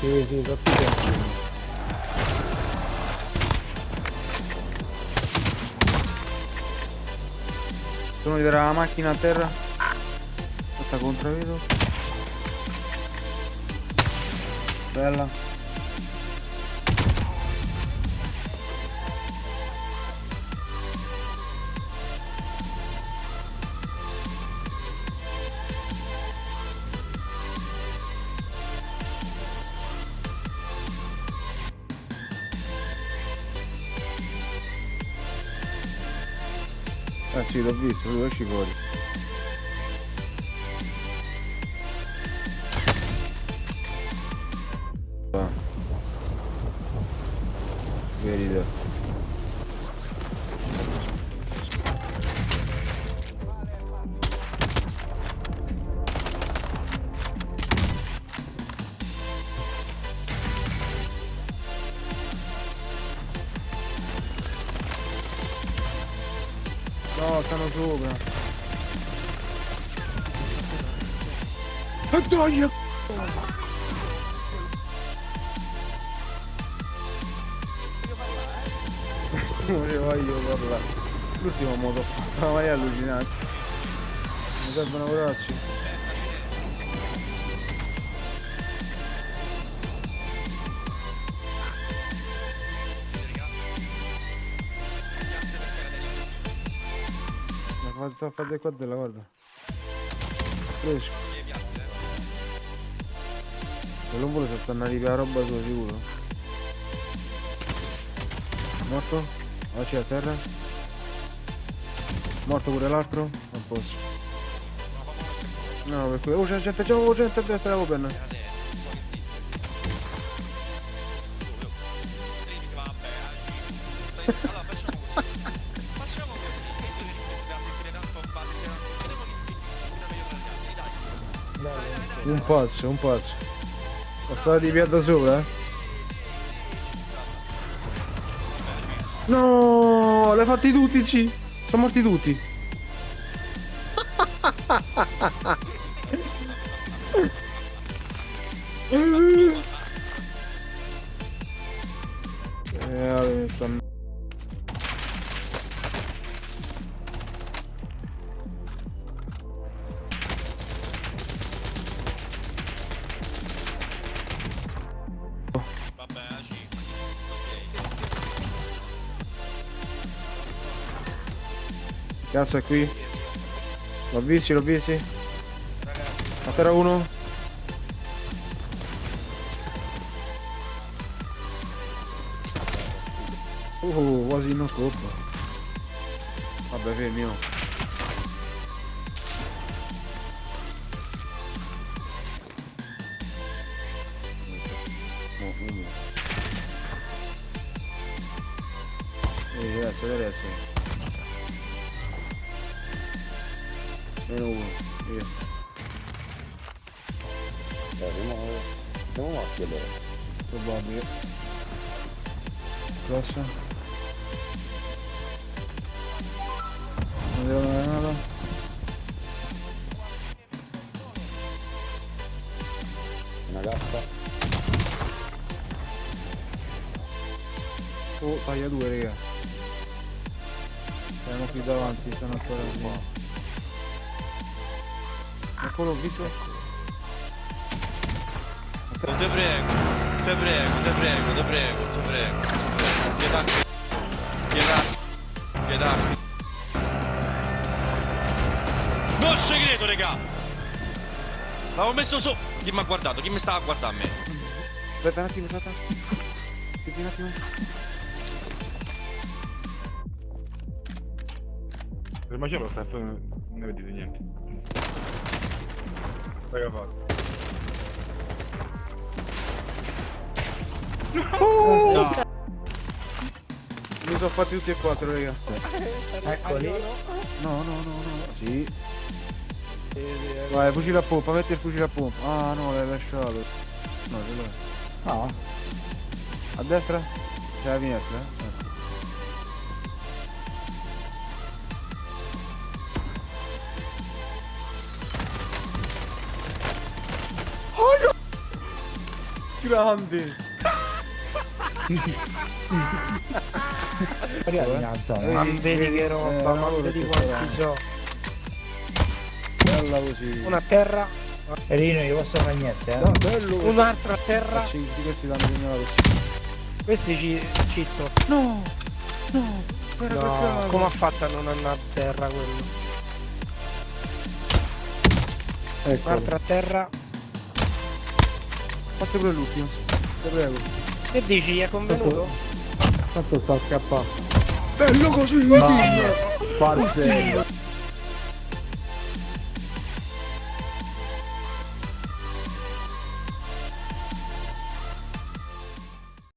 Sì, sì, troppi tempi. Sono vedere la macchina a terra. Fatta contro vedo. Bella. Eh sì, l'ho visto, lui esci No, stanno sopra. E dai! Non ne voglio parlare. L'ultimo modo ma è allucinante. Mi servono bracci. Sta a fare qua della guarda. Fresco. Non vuole se stanno arrivare la roba sua sicuro. Morto? Ah c'è a terra? Morto pure l'altro? Non posso. No, per cui. Oh c'è gente, c'è gente a destra open. Un pazzo, un pazzo. Ho stato di piatto sopra? eh? No, l'hai fatti tutti, sì. Sono morti tutti. Eh, vabbè, Cazzo è qui? L'ho visti, l'ho visti? A terra uno? Uh, quasi non scoppa. Vabbè, fermi, uno. Ehi, adesso, adesso. Meno uno, io. Dai, siamo, siamo morti allora. Probabile. Grosso. Non devo nada. Una gatta. Oh, taglia due, raga. Siamo qui davanti, stanno ancora lì. Eccolo, visto? Te prego, te prego, te prego, te prego, te prego, te prego. Pietà, pietà, pietà. Non ci credo, raga! L'avevo messo su. Chi mi ha guardato? Chi mi stava a guardare a me? Aspetta un attimo, aspetta. Aspetti un attimo. Il macello sta non ne vedete niente. Raga fatto. No. Mi sono fatti tutti e quattro, raga. Eccoli. No, no, no, no. Sì. Vai, fucile a pompa, metti il fucile a pompa. Ah no, l'hai lasciato. No, ce l'hai. No. A destra? C'è la finestra? Grande. Ma vedi che roba, ma vedi quanti so. Bella così. Una a terra, Rino, io posso fare niente, eh. No, bello un'altra a terra, Sì, questi danno segnalato. questi ci citto. No! No! Guarda No, come ha fatto a non andare a terra quello? Ecco. Un'altra a terra. Fate pure l'ultimo. Ti prego. Che dici, gli è convenuto? Tanto sta scappando. Bello così! Parcello.